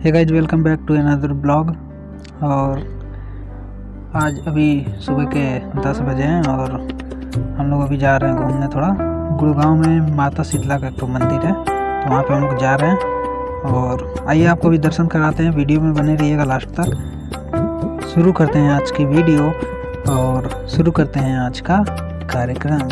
है guys welcome back to another blog और आज अभी सुबह के 10 बजे हैं और हम लोग अभी जा रहे हैं घूमने थोड़ा। गुड़गांव में माता शीतला का एक तो मंदिर है तो वहाँ पे हम लोग जा रहे हैं। और आइए आपको भी दर्शन कराते हैं, वीडियो में बने रहिएगा लास्ट तक। शुरू करते हैं आज की वीडियो और शुरू करते हैं आज का कार्यक्रम।